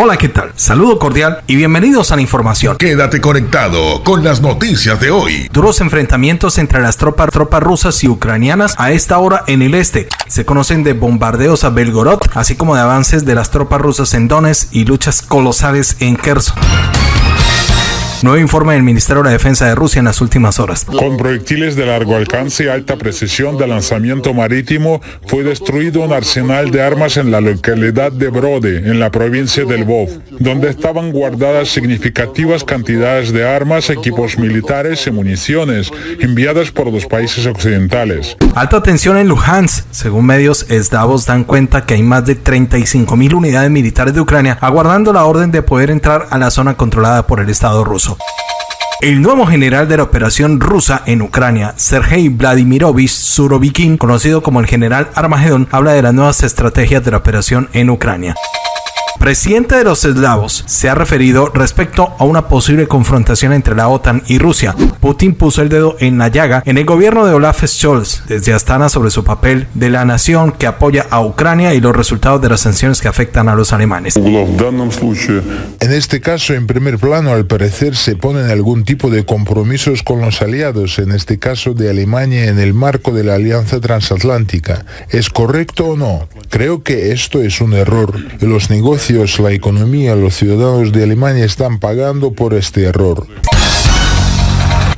Hola, ¿qué tal? Saludo cordial y bienvenidos a la información. Quédate conectado con las noticias de hoy. Duros enfrentamientos entre las tropas, tropas rusas y ucranianas a esta hora en el este. Se conocen de bombardeos a Belgorod, así como de avances de las tropas rusas en Donetsk y luchas colosales en Kherson. Nuevo informe del Ministerio de la Defensa de Rusia en las últimas horas. Con proyectiles de largo alcance y alta precisión de lanzamiento marítimo, fue destruido un arsenal de armas en la localidad de Brode, en la provincia del Vov, donde estaban guardadas significativas cantidades de armas, equipos militares y municiones enviadas por los países occidentales. Alta tensión en Luhansk. Según medios eslavos dan cuenta que hay más de 35 mil unidades militares de Ucrania aguardando la orden de poder entrar a la zona controlada por el Estado ruso. El nuevo general de la operación rusa en Ucrania, Sergei Vladimirovich Surovikin, conocido como el general Armagedón, habla de las nuevas estrategias de la operación en Ucrania presidente de los eslavos se ha referido respecto a una posible confrontación entre la OTAN y Rusia. Putin puso el dedo en la llaga en el gobierno de Olaf Scholz desde Astana sobre su papel de la nación que apoya a Ucrania y los resultados de las sanciones que afectan a los alemanes. En este caso, en primer plano, al parecer se ponen algún tipo de compromisos con los aliados, en este caso de Alemania en el marco de la Alianza Transatlántica. ¿Es correcto o no? Creo que esto es un error. Los negocios la economía, los ciudadanos de Alemania están pagando por este error.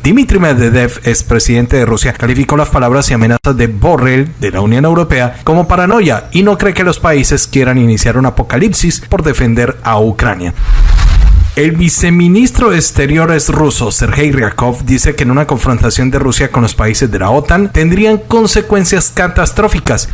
Dmitry Medvedev, expresidente de Rusia, calificó las palabras y amenazas de Borrell de la Unión Europea como paranoia y no cree que los países quieran iniciar un apocalipsis por defender a Ucrania. El viceministro de Exteriores ruso, Sergei Ryakov, dice que en una confrontación de Rusia con los países de la OTAN tendrían consecuencias catastróficas.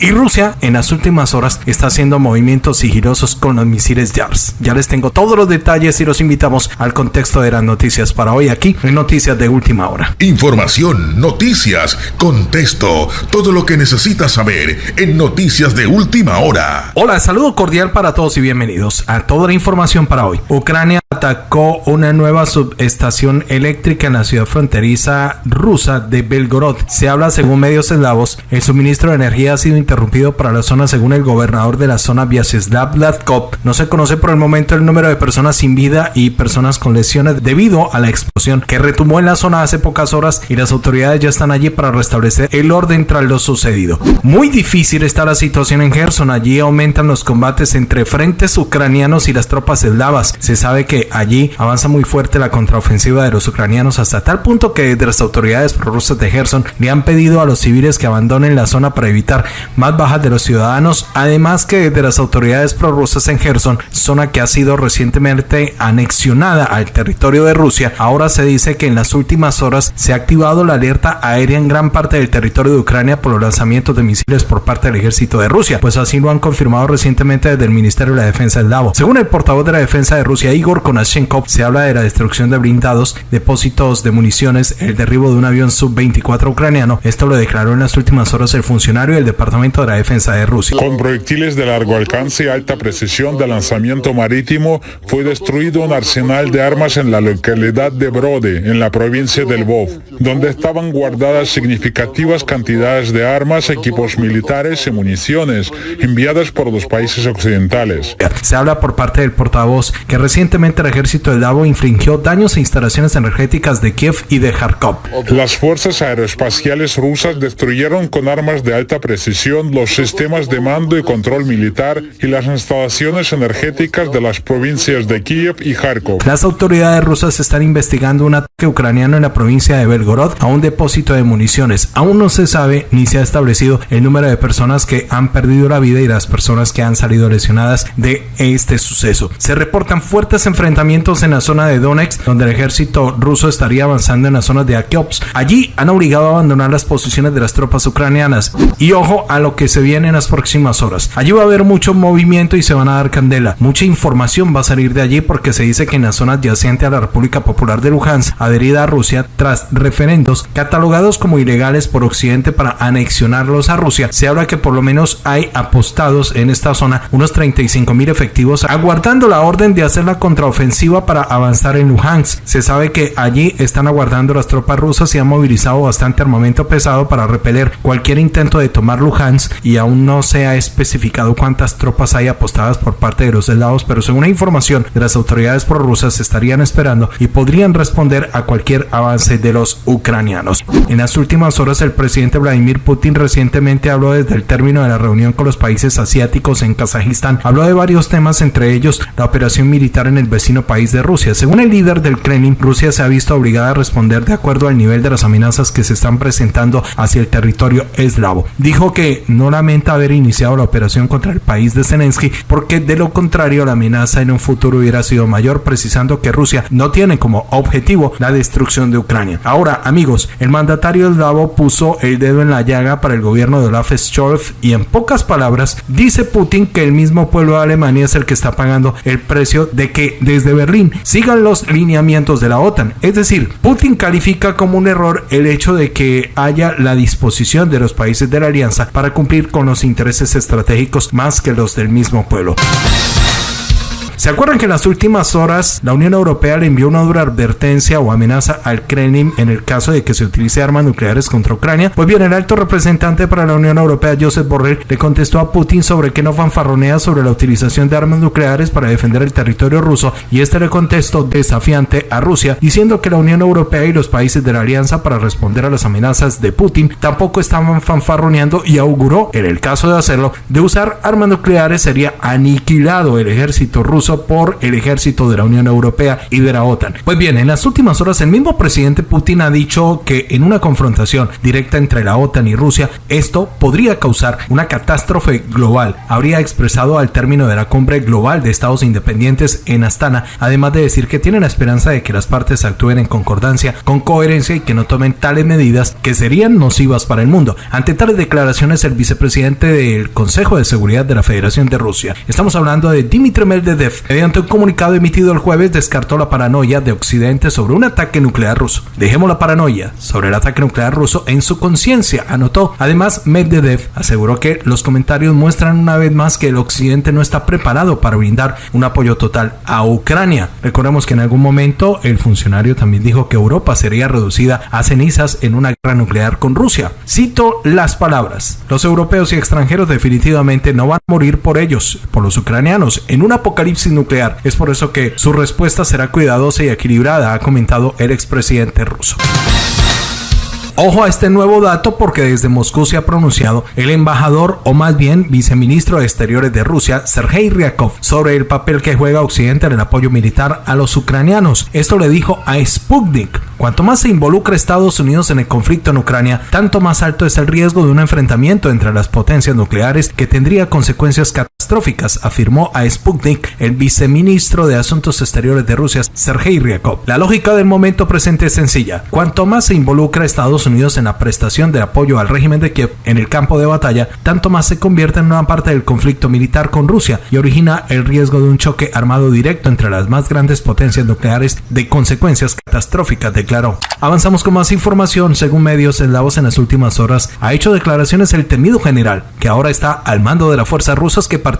Y Rusia en las últimas horas está haciendo movimientos sigilosos con los misiles JARS. Ya les tengo todos los detalles y los invitamos al contexto de las noticias para hoy aquí en Noticias de Última Hora. Información, noticias, contexto, todo lo que necesitas saber en Noticias de Última Hora. Hola, saludo cordial para todos y bienvenidos a toda la información para hoy. Ucrania atacó una nueva subestación eléctrica en la ciudad fronteriza rusa de Belgorod. Se habla, según medios eslavos, el suministro de energía ha sido interrumpido para la zona según el gobernador de la zona Vyacheslav Vladkov. No se conoce por el momento el número de personas sin vida y personas con lesiones debido a la explosión que retumó en la zona hace pocas horas y las autoridades ya están allí para restablecer el orden tras lo sucedido. Muy difícil está la situación en Gerson. Allí aumentan los combates entre frentes ucranianos y las tropas eslavas. Se sabe que allí avanza muy fuerte la contraofensiva de los ucranianos hasta tal punto que desde las autoridades prorrusas de Gerson le han pedido a los civiles que abandonen la zona para evitar más bajas de los ciudadanos, además que de las autoridades prorrusas en Gerson, zona que ha sido recientemente anexionada al territorio de Rusia, ahora se dice que en las últimas horas se ha activado la alerta aérea en gran parte del territorio de Ucrania por los lanzamientos de misiles por parte del ejército de Rusia, pues así lo han confirmado recientemente desde el Ministerio de la Defensa del Davo. Según el portavoz de la Defensa de Rusia, Igor Konashenkov, se habla de la destrucción de blindados, depósitos de municiones, el derribo de un avión sub-24 ucraniano. Esto lo declaró en las últimas horas el funcionario del Departamento de la Defensa de Rusia. Con proyectiles de largo alcance y alta precisión de lanzamiento marítimo, fue destruido un arsenal de armas en la localidad de Brode, en la provincia del Vov, donde estaban guardadas significativas cantidades de armas, equipos militares y municiones enviadas por los países occidentales. Se habla por parte del portavoz que recientemente el ejército de Davo infringió daños a instalaciones energéticas de Kiev y de Kharkov. Las fuerzas aeroespaciales rusas destruyeron con armas de alta precisión los sistemas de mando y control militar y las instalaciones energéticas de las provincias de Kiev y Kharkov. Las autoridades rusas están investigando un ataque ucraniano en la provincia de Belgorod a un depósito de municiones. Aún no se sabe ni se ha establecido el número de personas que han perdido la vida y las personas que han salido lesionadas de este suceso. Se reportan fuertes enfrentamientos en la zona de Donetsk, donde el ejército ruso estaría avanzando en la zona de Akiops. Allí han obligado a abandonar las posiciones de las tropas ucranianas. Y ojo a lo que se viene en las próximas horas. Allí va a haber mucho movimiento y se van a dar candela. Mucha información va a salir de allí porque se dice que en la zona adyacente a la República Popular de Luhansk, adherida a Rusia, tras referendos catalogados como ilegales por Occidente para anexionarlos a Rusia, se habla que por lo menos hay apostados en esta zona unos 35 mil efectivos aguardando la orden de hacer la contraofensiva contraofensiva para avanzar en Luhansk. Se sabe que allí están aguardando las tropas rusas y han movilizado bastante armamento pesado para repeler cualquier intento de tomar Luhansk y aún no se ha especificado cuántas tropas hay apostadas por parte de los lados, pero según la información de las autoridades prorrusas estarían esperando y podrían responder a cualquier avance de los ucranianos. En las últimas horas el presidente Vladimir Putin recientemente habló desde el término de la reunión con los países asiáticos en Kazajistán. Habló de varios temas, entre ellos la operación militar en el vecino país de Rusia. Según el líder del Kremlin, Rusia se ha visto obligada a responder de acuerdo al nivel de las amenazas que se están presentando hacia el territorio eslavo. Dijo que no lamenta haber iniciado la operación contra el país de Zelensky porque de lo contrario la amenaza en un futuro hubiera sido mayor, precisando que Rusia no tiene como objetivo la destrucción de Ucrania. Ahora, amigos, el mandatario eslavo puso el dedo en la llaga para el gobierno de Olaf Scholz y en pocas palabras dice Putin que el mismo pueblo de Alemania es el que está pagando el precio de que desde Berlín sigan los lineamientos de la OTAN. Es decir, Putin califica como un error el hecho de que haya la disposición de los países de la alianza para cumplir con los intereses estratégicos más que los del mismo pueblo. ¿Se acuerdan que en las últimas horas la Unión Europea le envió una dura advertencia o amenaza al Kremlin en el caso de que se utilice armas nucleares contra Ucrania? Pues bien, el alto representante para la Unión Europea, Josep Borrell, le contestó a Putin sobre que no fanfarronea sobre la utilización de armas nucleares para defender el territorio ruso y este le contestó desafiante a Rusia, diciendo que la Unión Europea y los países de la alianza para responder a las amenazas de Putin tampoco estaban fanfarroneando y auguró, en el caso de hacerlo, de usar armas nucleares sería aniquilado el ejército ruso por el ejército de la Unión Europea y de la OTAN. Pues bien, en las últimas horas el mismo presidente Putin ha dicho que en una confrontación directa entre la OTAN y Rusia, esto podría causar una catástrofe global. Habría expresado al término de la cumbre global de estados independientes en Astana, además de decir que tiene la esperanza de que las partes actúen en concordancia, con coherencia y que no tomen tales medidas que serían nocivas para el mundo. Ante tales declaraciones, el vicepresidente del Consejo de Seguridad de la Federación de Rusia, estamos hablando de Dmitry Medvedev, mediante un comunicado emitido el jueves, descartó la paranoia de Occidente sobre un ataque nuclear ruso. Dejemos la paranoia sobre el ataque nuclear ruso en su conciencia, anotó. Además, Medvedev aseguró que los comentarios muestran una vez más que el Occidente no está preparado para brindar un apoyo total a Ucrania. Recordemos que en algún momento el funcionario también dijo que Europa sería reducida a cenizas en una guerra nuclear con Rusia. Cito las palabras. Los europeos y extranjeros definitivamente no van a morir por ellos, por los ucranianos, en un apocalipsis nuclear. Es por eso que su respuesta será cuidadosa y equilibrada, ha comentado el expresidente ruso. Ojo a este nuevo dato porque desde Moscú se ha pronunciado el embajador o más bien viceministro de Exteriores de Rusia, Sergei Ryakov, sobre el papel que juega Occidente en el apoyo militar a los ucranianos. Esto le dijo a Sputnik. Cuanto más se involucra Estados Unidos en el conflicto en Ucrania, tanto más alto es el riesgo de un enfrentamiento entre las potencias nucleares que tendría consecuencias catastróficas, afirmó a Sputnik el viceministro de Asuntos Exteriores de Rusia, Sergei Ryakov. La lógica del momento presente es sencilla. Cuanto más se involucra Estados Unidos en la prestación de apoyo al régimen de Kiev en el campo de batalla, tanto más se convierte en una parte del conflicto militar con Rusia y origina el riesgo de un choque armado directo entre las más grandes potencias nucleares de consecuencias catastróficas, declaró. Avanzamos con más información. Según medios eslavos en las últimas horas, ha hecho declaraciones el temido general, que ahora está al mando de las fuerzas rusas que participan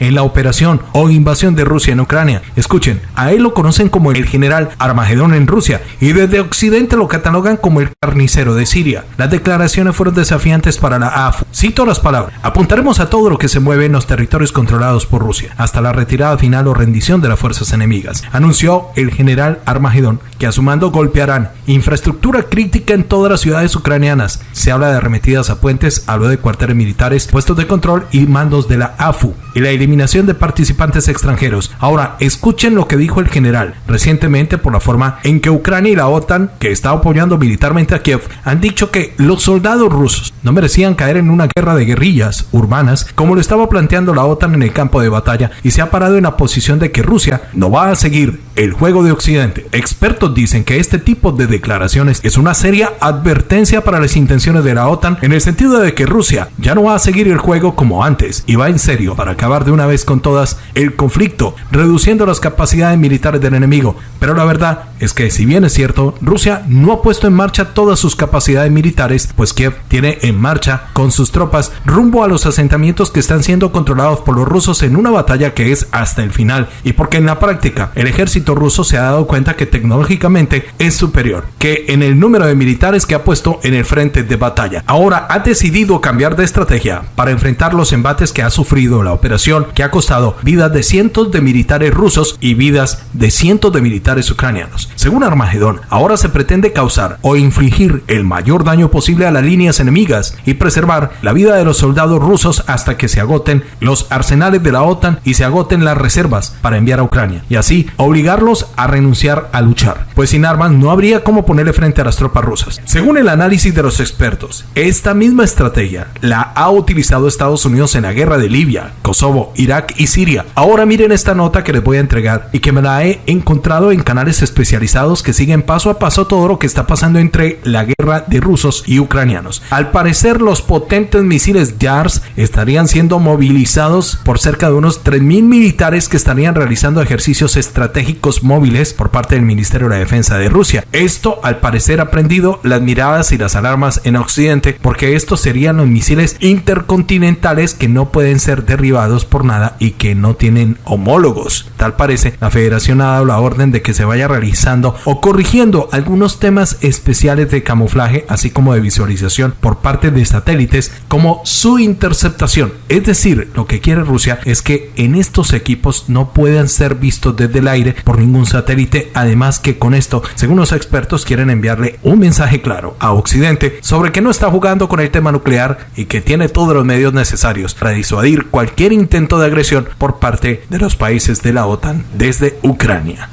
en la operación o invasión de Rusia en Ucrania. Escuchen, a él lo conocen como el general Armagedón en Rusia y desde Occidente lo catalogan como el carnicero de Siria. Las declaraciones fueron desafiantes para la AFU. Cito las palabras. Apuntaremos a todo lo que se mueve en los territorios controlados por Rusia, hasta la retirada final o rendición de las fuerzas enemigas, anunció el general Armagedón, que a su mando golpearán infraestructura crítica en todas las ciudades ucranianas. Se habla de arremetidas a puentes, habló de cuarteles militares, puestos de control y mandos de la AFU y la eliminación de participantes extranjeros. Ahora, escuchen lo que dijo el general recientemente por la forma en que Ucrania y la OTAN, que está apoyando militarmente a Kiev, han dicho que los soldados rusos no merecían caer en una guerra de guerrillas urbanas como lo estaba planteando la OTAN en el campo de batalla y se ha parado en la posición de que Rusia no va a seguir el juego de Occidente. Expertos dicen que este tipo de declaraciones es una seria advertencia para las intenciones de la OTAN en el sentido de que Rusia ya no va a seguir el juego como antes y va en serio para acabar de una vez con todas el conflicto, reduciendo las capacidades militares del enemigo. Pero la verdad es que si bien es cierto, Rusia no ha puesto en marcha todas sus capacidades militares, pues Kiev tiene en marcha con sus tropas rumbo a los asentamientos que están siendo controlados por los rusos en una batalla que es hasta el final y porque en la práctica el ejército ruso se ha dado cuenta que tecnológicamente es superior que en el número de militares que ha puesto en el frente de batalla. Ahora ha decidido cambiar de estrategia para enfrentar los embates que ha sufrido la operación que ha costado vidas de cientos de militares rusos y vidas de cientos de militares ucranianos. Según Armagedón, ahora se pretende causar o infligir el mayor daño posible a las líneas enemigas y preservar la vida de los soldados rusos hasta que se agoten los arsenales de la OTAN y se agoten las reservas para enviar a Ucrania y así obligarlos a renunciar a luchar, pues sin armas no habría cómo ponerle frente a las tropas rusas. Según el análisis de los expertos, esta misma estrategia la ha utilizado Estados Unidos en la guerra de Libia, Kosovo, Irak y Siria. Ahora miren esta nota que les voy a entregar y que me la he encontrado en canales especializados que siguen paso a paso todo lo que está pasando entre la guerra de rusos y ucranianos. Al parecer los potentes misiles JARS estarían siendo movilizados por cerca de unos 3.000 militares que estarían realizando ejercicios estratégicos móviles por parte del Ministerio de la Defensa de Rusia. Esto al parecer ha prendido las miradas y las alarmas en Occidente porque estos serían los misiles intercontinentales que no pueden ser derribados por nada y que no tienen homólogos. Tal parece, la federación ha dado la orden de que se vaya realizando o corrigiendo algunos temas especiales de camuflaje así como de visualización por parte de satélites como su interceptación. Es decir, lo que quiere Rusia es que en estos equipos no puedan ser vistos desde el aire por ningún satélite. Además que con esto, según los expertos, quieren enviarle un mensaje claro a Occidente sobre que no está jugando con el tema nuclear y que tiene todos los medios necesarios para disuadir cualquier intento de agresión por parte de los países de la OTAN desde Ucrania.